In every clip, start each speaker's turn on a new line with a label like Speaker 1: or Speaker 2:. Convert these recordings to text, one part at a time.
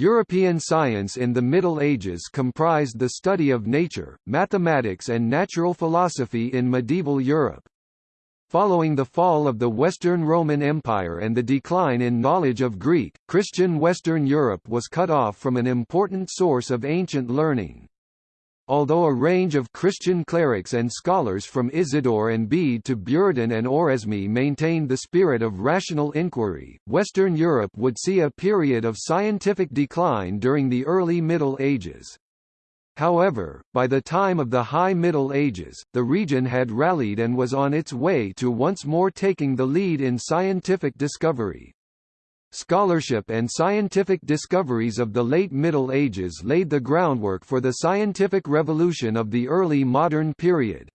Speaker 1: European science in the Middle Ages comprised the study of nature, mathematics and natural philosophy in medieval Europe. Following the fall of the Western Roman Empire and the decline in knowledge of Greek, Christian Western Europe was cut off from an important source of ancient learning. Although a range of Christian clerics and scholars from Isidore and Bede to Buridan and Oresme maintained the spirit of rational inquiry, Western Europe would see a period of scientific decline during the early Middle Ages. However, by the time of the High Middle Ages, the region had rallied and was on its way to once more taking the lead in scientific discovery. Scholarship and scientific discoveries of the late Middle Ages laid the groundwork for the scientific revolution of the early modern period.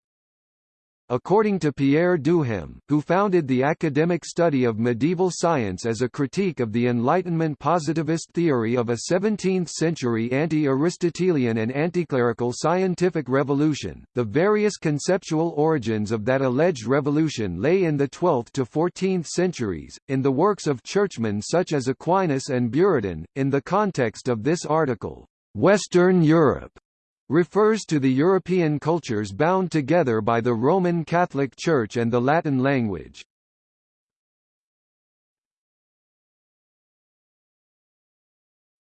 Speaker 1: According to Pierre Duhem, who founded the academic study of medieval science as a critique of the Enlightenment positivist theory of a 17th-century anti-Aristotelian and anticlerical scientific revolution, the various conceptual origins of that alleged revolution lay in the 12th to 14th centuries, in the works of churchmen such as Aquinas and Buridan. In the context of this article, Western Europe refers to the European cultures bound together by the Roman Catholic Church and the Latin language.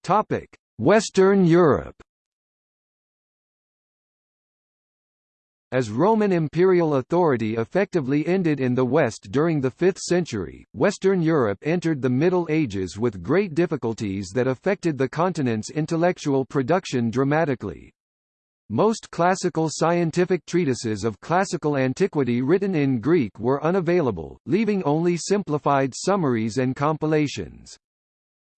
Speaker 1: Topic: Western Europe. As Roman imperial authority effectively ended in the West during the 5th century, Western Europe entered the Middle Ages with great difficulties that affected the continent's intellectual production dramatically. Most classical scientific treatises of classical antiquity written in Greek were unavailable, leaving only simplified summaries and compilations.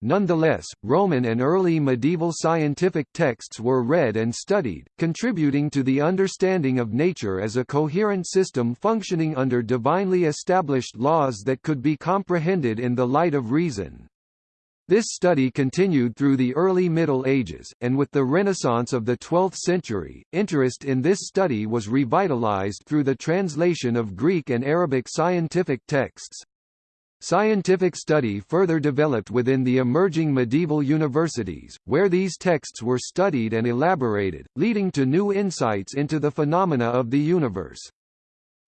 Speaker 1: Nonetheless, Roman and early medieval scientific texts were read and studied, contributing to the understanding of nature as a coherent system functioning under divinely established laws that could be comprehended in the light of reason. This study continued through the early Middle Ages, and with the Renaissance of the 12th century, interest in this study was revitalized through the translation of Greek and Arabic scientific texts. Scientific study further developed within the emerging medieval universities, where these texts were studied and elaborated, leading to new insights into the phenomena of the universe.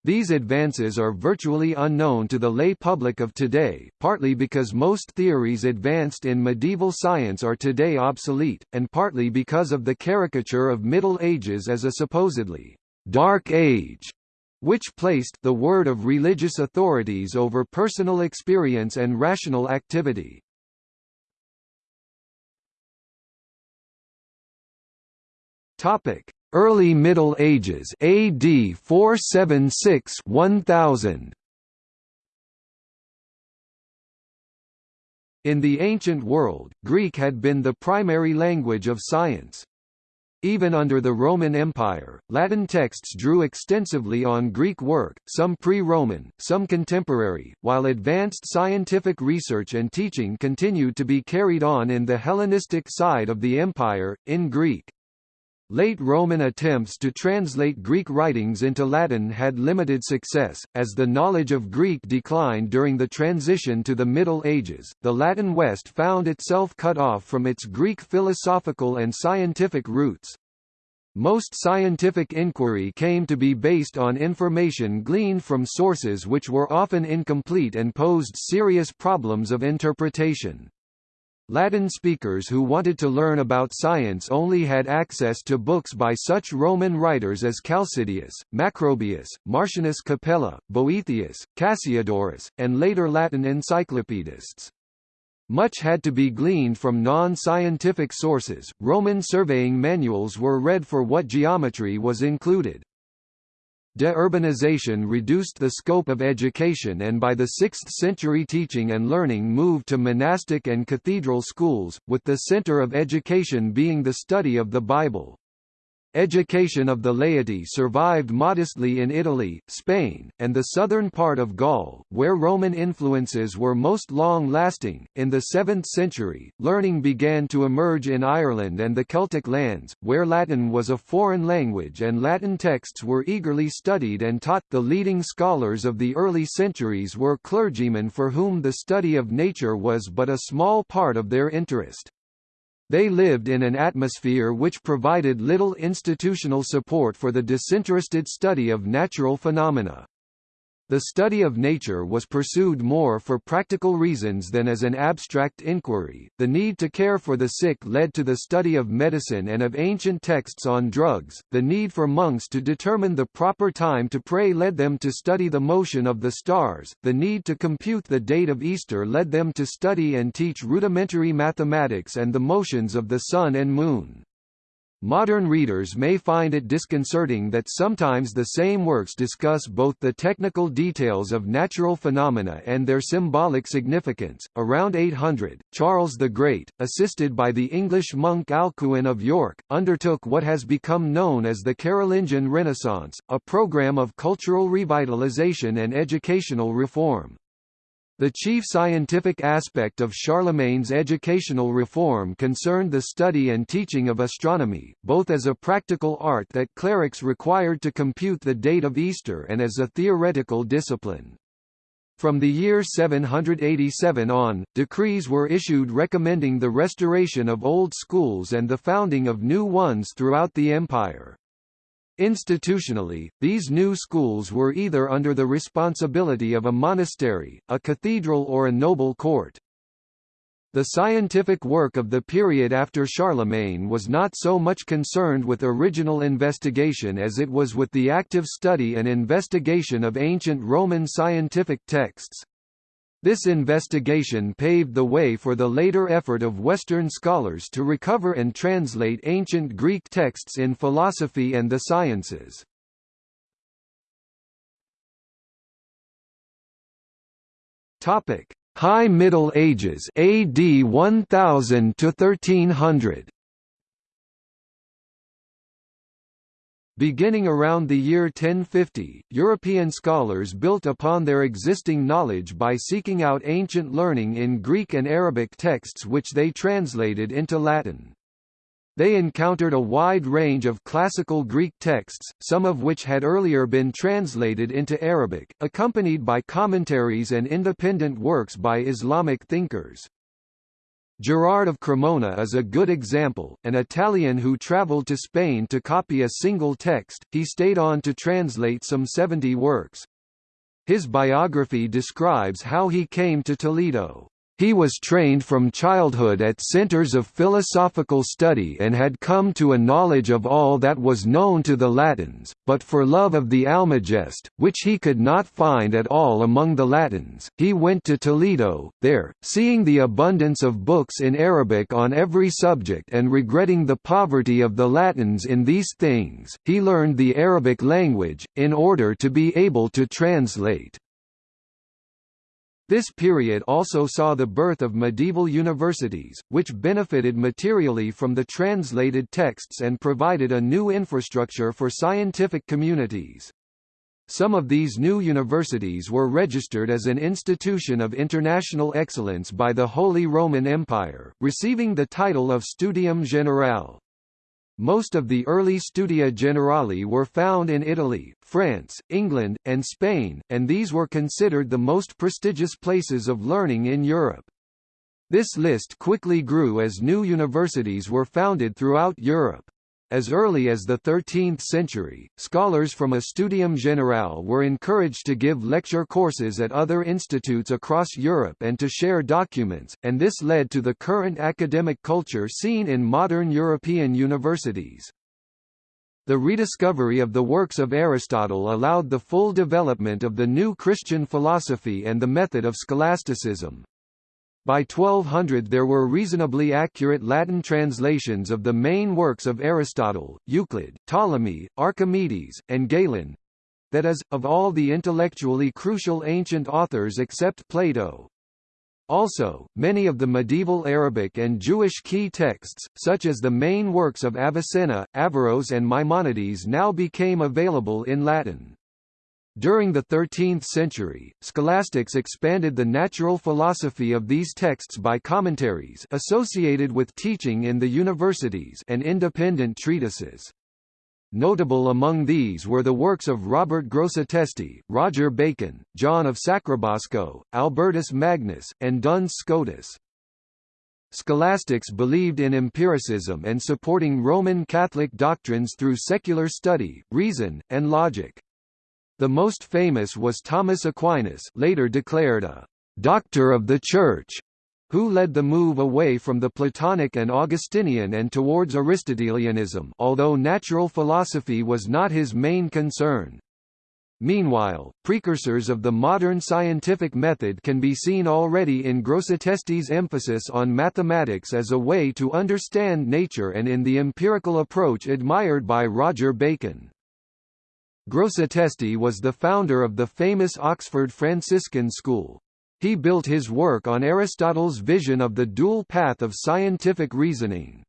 Speaker 1: These advances are virtually unknown to the lay public of today, partly because most theories advanced in medieval science are today obsolete, and partly because of the caricature of Middle Ages as a supposedly «dark age», which placed the word of religious authorities over personal experience and rational activity. Topic: Early Middle Ages AD 476-1000 In the ancient world, Greek had been the primary language of science. Even under the Roman Empire, Latin texts drew extensively on Greek work, some pre-Roman, some contemporary, while advanced scientific research and teaching continued to be carried on in the Hellenistic side of the empire, in Greek. Late Roman attempts to translate Greek writings into Latin had limited success, as the knowledge of Greek declined during the transition to the Middle Ages. The Latin West found itself cut off from its Greek philosophical and scientific roots. Most scientific inquiry came to be based on information gleaned from sources which were often incomplete and posed serious problems of interpretation. Latin speakers who wanted to learn about science only had access to books by such Roman writers as Chalcidius, Macrobius, Martianus Capella, Boethius, Cassiodorus, and later Latin encyclopedists. Much had to be gleaned from non-scientific sources. Roman surveying manuals were read for what geometry was included. De-urbanization reduced the scope of education and by the 6th century teaching and learning moved to monastic and cathedral schools, with the center of education being the study of the Bible. Education of the laity survived modestly in Italy, Spain, and the southern part of Gaul, where Roman influences were most long-lasting. In the 7th century, learning began to emerge in Ireland and the Celtic lands, where Latin was a foreign language and Latin texts were eagerly studied and taught. The leading scholars of the early centuries were clergymen for whom the study of nature was but a small part of their interest. They lived in an atmosphere which provided little institutional support for the disinterested study of natural phenomena. The study of nature was pursued more for practical reasons than as an abstract inquiry. The need to care for the sick led to the study of medicine and of ancient texts on drugs. The need for monks to determine the proper time to pray led them to study the motion of the stars. The need to compute the date of Easter led them to study and teach rudimentary mathematics and the motions of the sun and moon. Modern readers may find it disconcerting that sometimes the same works discuss both the technical details of natural phenomena and their symbolic significance. Around 800, Charles the Great, assisted by the English monk Alcuin of York, undertook what has become known as the Carolingian Renaissance, a program of cultural revitalization and educational reform. The chief scientific aspect of Charlemagne's educational reform concerned the study and teaching of astronomy, both as a practical art that clerics required to compute the date of Easter and as a theoretical discipline. From the year 787 on, decrees were issued recommending the restoration of old schools and the founding of new ones throughout the empire. Institutionally, these new schools were either under the responsibility of a monastery, a cathedral or a noble court. The scientific work of the period after Charlemagne was not so much concerned with original investigation as it was with the active study and investigation of ancient Roman scientific texts. This investigation paved the way for the later effort of Western scholars to recover and translate ancient Greek texts in philosophy and the sciences. Topic: High Middle Ages AD 1000 to 1300. Beginning around the year 1050, European scholars built upon their existing knowledge by seeking out ancient learning in Greek and Arabic texts which they translated into Latin. They encountered a wide range of classical Greek texts, some of which had earlier been translated into Arabic, accompanied by commentaries and independent works by Islamic thinkers. Gerard of Cremona is a good example, an Italian who travelled to Spain to copy a single text, he stayed on to translate some 70 works. His biography describes how he came to Toledo. He was trained from childhood at centers of philosophical study and had come to a knowledge of all that was known to the Latins, but for love of the Almagest, which he could not find at all among the Latins, he went to Toledo, there, seeing the abundance of books in Arabic on every subject and regretting the poverty of the Latins in these things, he learned the Arabic language, in order to be able to translate. This period also saw the birth of medieval universities, which benefited materially from the translated texts and provided a new infrastructure for scientific communities. Some of these new universities were registered as an institution of international excellence by the Holy Roman Empire, receiving the title of Studium Generale. Most of the early Studia Generali were found in Italy, France, England, and Spain, and these were considered the most prestigious places of learning in Europe. This list quickly grew as new universities were founded throughout Europe. As early as the 13th century, scholars from a studium generale were encouraged to give lecture courses at other institutes across Europe and to share documents, and this led to the current academic culture seen in modern European universities. The rediscovery of the works of Aristotle allowed the full development of the new Christian philosophy and the method of scholasticism. By 1200 there were reasonably accurate Latin translations of the main works of Aristotle, Euclid, Ptolemy, Archimedes, and Galen—that is, of all the intellectually crucial ancient authors except Plato. Also, many of the medieval Arabic and Jewish key texts, such as the main works of Avicenna, Averroes and Maimonides now became available in Latin. During the 13th century, scholastics expanded the natural philosophy of these texts by commentaries associated with teaching in the universities and independent treatises. Notable among these were the works of Robert Grosseteste, Roger Bacon, John of Sacrobosco, Albertus Magnus, and Duns Scotus. Scholastics believed in empiricism and supporting Roman Catholic doctrines through secular study, reason, and logic. The most famous was Thomas Aquinas later declared a «doctor of the Church», who led the move away from the Platonic and Augustinian and towards Aristotelianism although natural philosophy was not his main concern. Meanwhile, precursors of the modern scientific method can be seen already in Grosseteste's emphasis on mathematics as a way to understand nature and in the empirical approach admired by Roger Bacon. Grosseteste was the founder of the famous Oxford Franciscan school. He built his work on Aristotle's vision of the dual path of scientific reasoning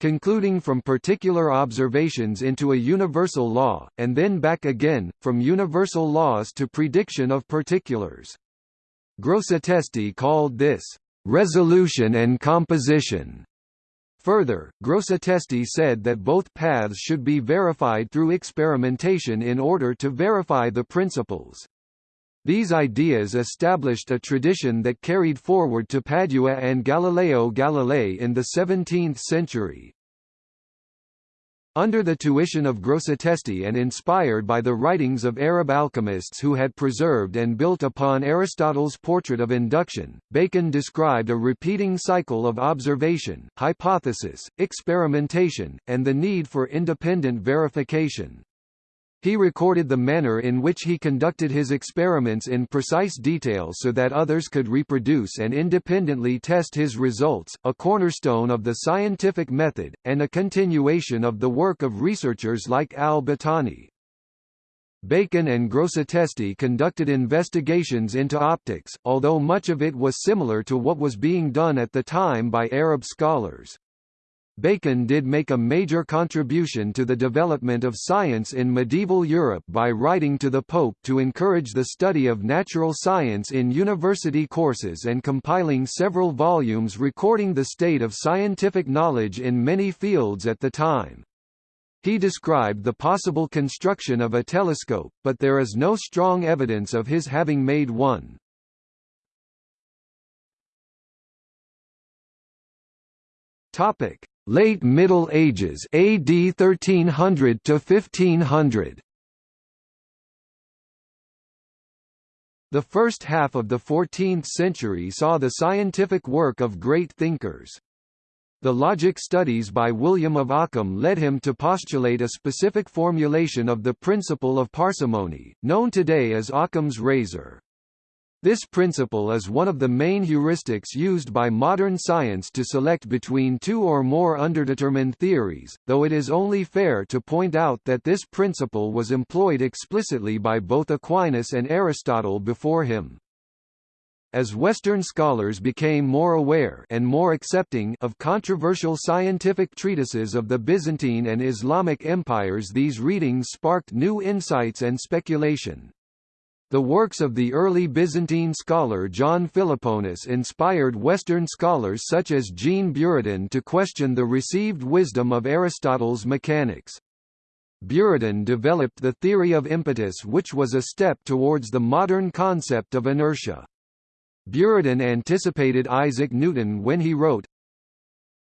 Speaker 1: concluding from particular observations into a universal law, and then back again, from universal laws to prediction of particulars. Grosseteste called this, "...resolution and composition." Further, Grosseteste said that both paths should be verified through experimentation in order to verify the principles. These ideas established a tradition that carried forward to Padua and Galileo Galilei in the 17th century. Under the tuition of Grosseteste and inspired by the writings of Arab alchemists who had preserved and built upon Aristotle's portrait of induction, Bacon described a repeating cycle of observation, hypothesis, experimentation, and the need for independent verification. He recorded the manner in which he conducted his experiments in precise detail so that others could reproduce and independently test his results, a cornerstone of the scientific method, and a continuation of the work of researchers like al-Battani. Bacon and Grosseteste conducted investigations into optics, although much of it was similar to what was being done at the time by Arab scholars. Bacon did make a major contribution to the development of science in medieval Europe by writing to the Pope to encourage the study of natural science in university courses and compiling several volumes recording the state of scientific knowledge in many fields at the time. He described the possible construction of a telescope, but there is no strong evidence of his having made one. Topic: Late Middle Ages AD 1300 to 1500 The first half of the 14th century saw the scientific work of great thinkers. The logic studies by William of Ockham led him to postulate a specific formulation of the principle of parsimony, known today as Ockham's razor. This principle is one of the main heuristics used by modern science to select between two or more underdetermined theories, though it is only fair to point out that this principle was employed explicitly by both Aquinas and Aristotle before him. As Western scholars became more aware and more accepting of controversial scientific treatises of the Byzantine and Islamic empires these readings sparked new insights and speculation. The works of the early Byzantine scholar John Philoponus inspired Western scholars such as Jean Buridan to question the received wisdom of Aristotle's mechanics. Buridan developed the theory of impetus which was a step towards the modern concept of inertia. Buridan anticipated Isaac Newton when he wrote,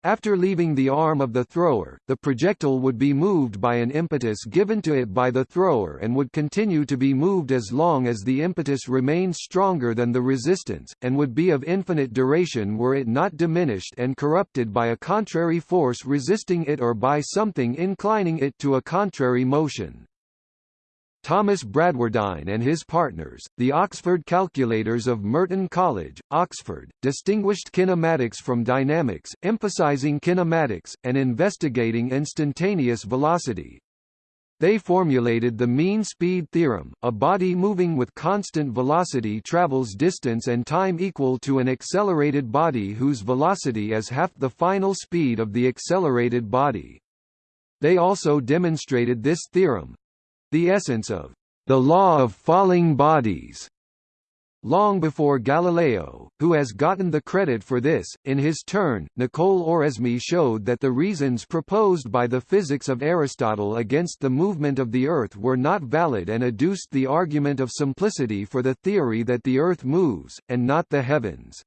Speaker 1: after leaving the arm of the thrower, the projectile would be moved by an impetus given to it by the thrower and would continue to be moved as long as the impetus remained stronger than the resistance, and would be of infinite duration were it not diminished and corrupted by a contrary force resisting it or by something inclining it to a contrary motion. Thomas Bradwardine and his partners, the Oxford calculators of Merton College, Oxford, distinguished kinematics from dynamics, emphasizing kinematics, and investigating instantaneous velocity. They formulated the mean speed theorem, a body moving with constant velocity travels distance and time equal to an accelerated body whose velocity is half the final speed of the accelerated body. They also demonstrated this theorem, the essence of the law of falling bodies long before Galileo, who has gotten the credit for this. In his turn, Nicole Oresme showed that the reasons proposed by the physics of Aristotle against the movement of the Earth were not valid and adduced the argument of simplicity for the theory that the Earth moves, and not the heavens.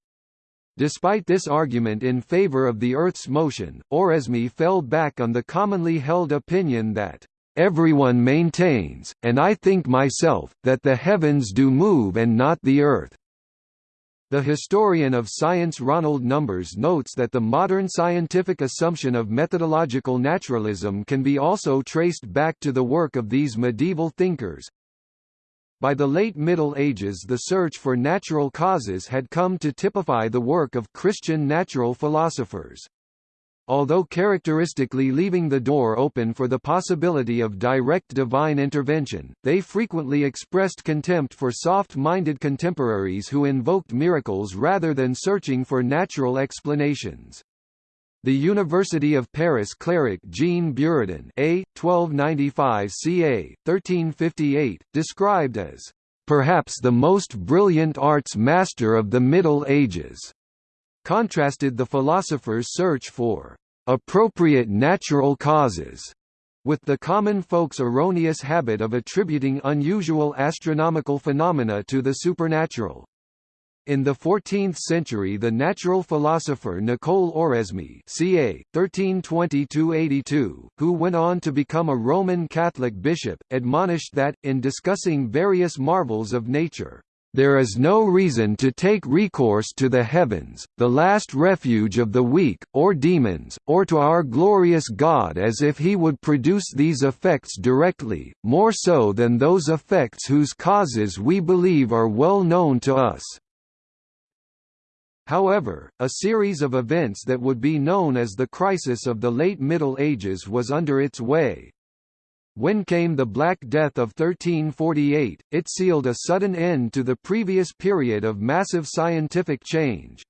Speaker 1: Despite this argument in favor of the Earth's motion, Oresme fell back on the commonly held opinion that, "...everyone maintains, and I think myself, that the heavens do move and not the Earth." The historian of science Ronald Numbers notes that the modern scientific assumption of methodological naturalism can be also traced back to the work of these medieval thinkers, by the late Middle Ages the search for natural causes had come to typify the work of Christian natural philosophers. Although characteristically leaving the door open for the possibility of direct divine intervention, they frequently expressed contempt for soft-minded contemporaries who invoked miracles rather than searching for natural explanations. The University of Paris cleric Jean Buridan A. 1295 ca. 1358, described as, "...perhaps the most brilliant arts master of the Middle Ages," contrasted the philosopher's search for "...appropriate natural causes." with the common folk's erroneous habit of attributing unusual astronomical phenomena to the supernatural. In the 14th century the natural philosopher Nicole Oresme ca. 1320–82, who went on to become a Roman Catholic bishop, admonished that, in discussing various marvels of nature, there is no reason to take recourse to the heavens, the last refuge of the weak, or demons, or to our glorious God as if he would produce these effects directly, more so than those effects whose causes we believe are well known to us. However, a series of events that would be known as the crisis of the late Middle Ages was under its way. When came the Black Death of 1348, it sealed a sudden end to the previous period of massive scientific change.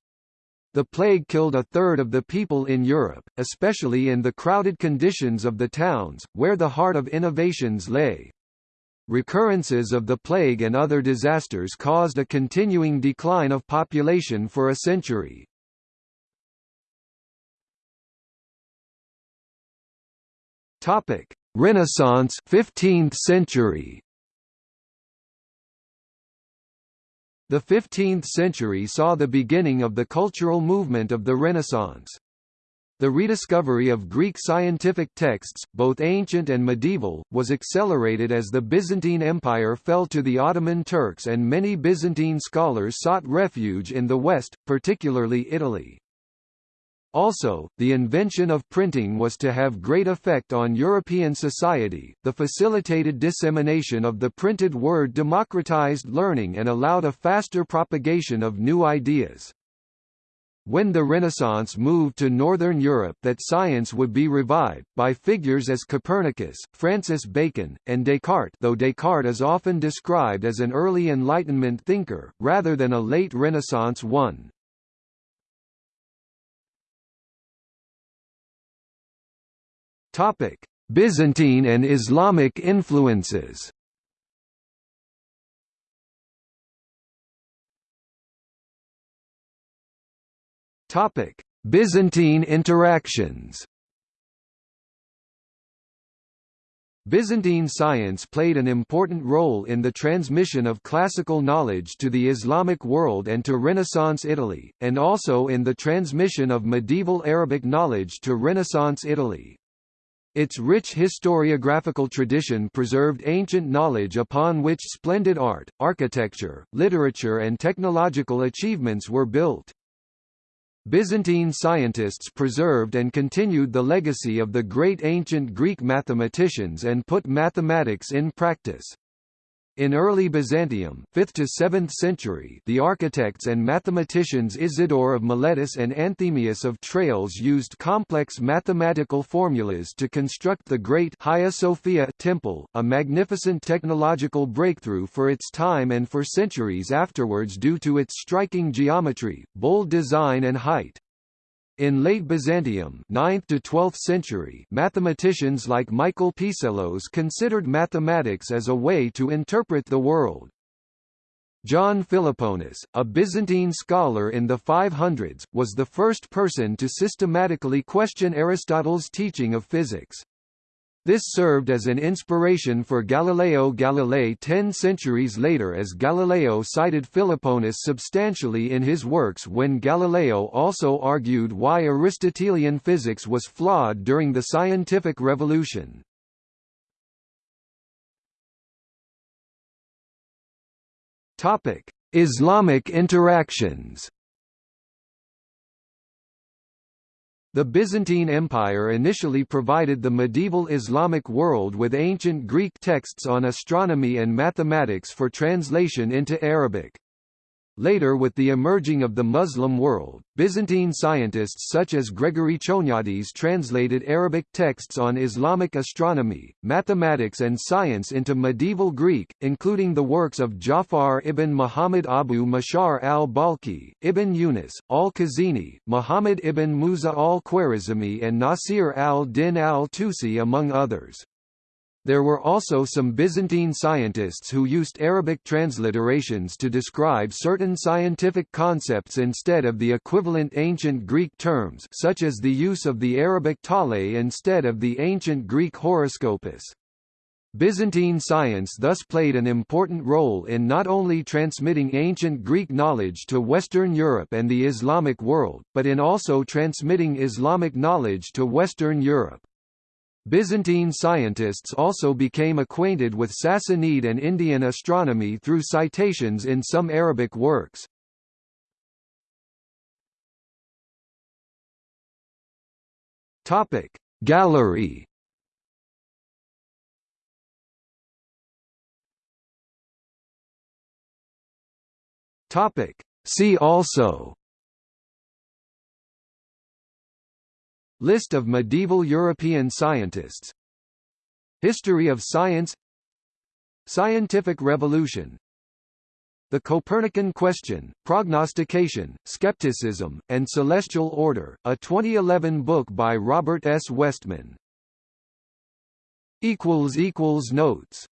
Speaker 1: The plague killed a third of the people in Europe, especially in the crowded conditions of the towns, where the heart of innovations lay. Recurrences of the plague and other disasters caused a continuing decline of population for a century. Topic: Renaissance 15th century. The 15th century saw the beginning of the cultural movement of the Renaissance. The rediscovery of Greek scientific texts, both ancient and medieval, was accelerated as the Byzantine Empire fell to the Ottoman Turks and many Byzantine scholars sought refuge in the West, particularly Italy. Also, the invention of printing was to have great effect on European society, the facilitated dissemination of the printed word democratized learning and allowed a faster propagation of new ideas when the Renaissance moved to Northern Europe that science would be revived, by figures as Copernicus, Francis Bacon, and Descartes though Descartes is often described as an early Enlightenment thinker, rather than a late Renaissance one. Byzantine and Islamic influences Topic: Byzantine interactions. Byzantine science played an important role in the transmission of classical knowledge to the Islamic world and to Renaissance Italy, and also in the transmission of medieval Arabic knowledge to Renaissance Italy. Its rich historiographical tradition preserved ancient knowledge upon which splendid art, architecture, literature and technological achievements were built. Byzantine scientists preserved and continued the legacy of the great ancient Greek mathematicians and put mathematics in practice. In early Byzantium 5th to 7th century the architects and mathematicians Isidore of Miletus and Anthemius of Tralles used complex mathematical formulas to construct the great Hagia Sophia temple, a magnificent technological breakthrough for its time and for centuries afterwards due to its striking geometry, bold design and height. In late Byzantium 9th to 12th century, mathematicians like Michael Psellos considered mathematics as a way to interpret the world. John Philoponus, a Byzantine scholar in the 500s, was the first person to systematically question Aristotle's teaching of physics. This served as an inspiration for Galileo Galilei ten centuries later as Galileo cited Philoponus substantially in his works when Galileo also argued why Aristotelian physics was flawed during the scientific revolution. Islamic interactions The Byzantine Empire initially provided the medieval Islamic world with ancient Greek texts on astronomy and mathematics for translation into Arabic. Later with the emerging of the Muslim world, Byzantine scientists such as Gregory Choniates translated Arabic texts on Islamic astronomy, mathematics and science into medieval Greek, including the works of Ja'far ibn Muhammad Abu Mashar al-Balkhi, Ibn Yunus, al-Khazini, Muhammad ibn Musa al-Khwarizmi and Nasir al-Din al-Tusi among others. There were also some Byzantine scientists who used Arabic transliterations to describe certain scientific concepts instead of the equivalent ancient Greek terms such as the use of the Arabic tale instead of the ancient Greek horoscopus. Byzantine science thus played an important role in not only transmitting ancient Greek knowledge to Western Europe and the Islamic world, but in also transmitting Islamic knowledge to Western Europe. Byzantine scientists also became acquainted with Sassanid and Indian astronomy through citations in some Arabic works. Topic Gallery Topic See also List of medieval European scientists History of science Scientific revolution The Copernican question, Prognostication, Skepticism, and Celestial Order, a 2011 book by Robert S. Westman. Notes